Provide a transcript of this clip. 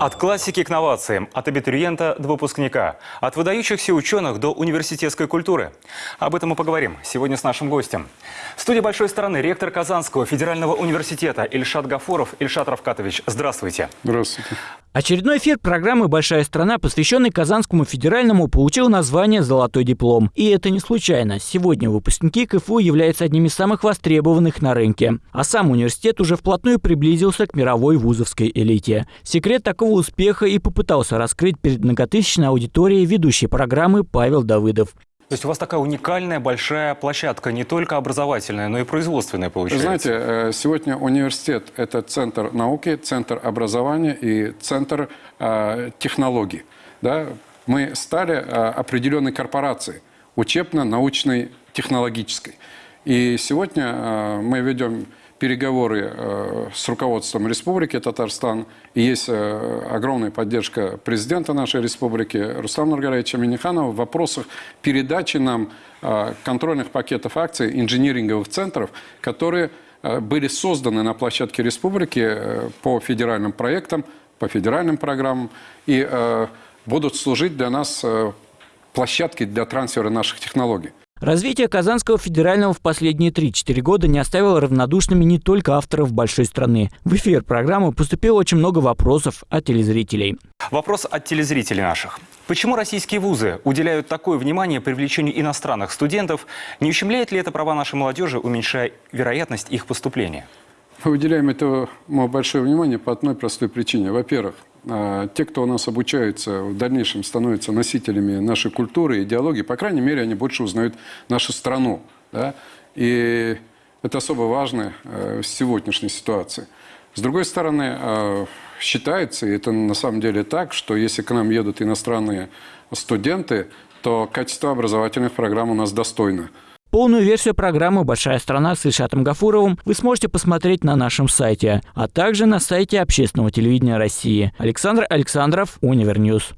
От классики к новациям, от абитуриента до выпускника, от выдающихся ученых до университетской культуры. Об этом мы поговорим сегодня с нашим гостем. В студии большой стороны ректор Казанского федерального университета Ильшат Гафуров. Ильшат Равкатович, здравствуйте. Здравствуйте. Очередной эфир программы «Большая страна», посвященный Казанскому федеральному, получил название «Золотой диплом». И это не случайно. Сегодня выпускники КФУ являются одними из самых востребованных на рынке. А сам университет уже вплотную приблизился к мировой вузовской элите. Секрет такого успеха и попытался раскрыть перед многотысячной аудиторией ведущей программы Павел Давыдов. То есть у вас такая уникальная большая площадка, не только образовательная, но и производственная получается. Знаете, э, сегодня университет – это центр науки, центр образования и центр э, технологий. Да? Мы стали э, определенной корпорацией, учебно-научной, технологической. И сегодня э, мы ведем переговоры э, с руководством Республики Татарстан. Есть э, огромная поддержка президента нашей республики Руслана Нургалевича Миниханова в вопросах передачи нам э, контрольных пакетов акций инжиниринговых центров, которые были созданы на площадке республики по федеральным проектам, по федеральным программам и будут служить для нас площадкой для трансфера наших технологий. Развитие Казанского федерального в последние 3-4 года не оставило равнодушными не только авторов большой страны. В эфир программы поступило очень много вопросов от телезрителей. Вопрос от телезрителей наших. Почему российские вузы уделяют такое внимание привлечению иностранных студентов? Не ущемляет ли это права нашей молодежи, уменьшая вероятность их поступления? Мы уделяем этому большое внимание по одной простой причине. Во-первых, те, кто у нас обучаются, в дальнейшем становятся носителями нашей культуры, идеологии, по крайней мере, они больше узнают нашу страну. Да? И это особо важно э, в сегодняшней ситуации. С другой стороны, э, считается, и это на самом деле так, что если к нам едут иностранные студенты, то качество образовательных программ у нас достойно. Полную версию программы «Большая страна» с Ильшатом Гафуровым вы сможете посмотреть на нашем сайте, а также на сайте Общественного телевидения России. Александр Александров, Универньюз.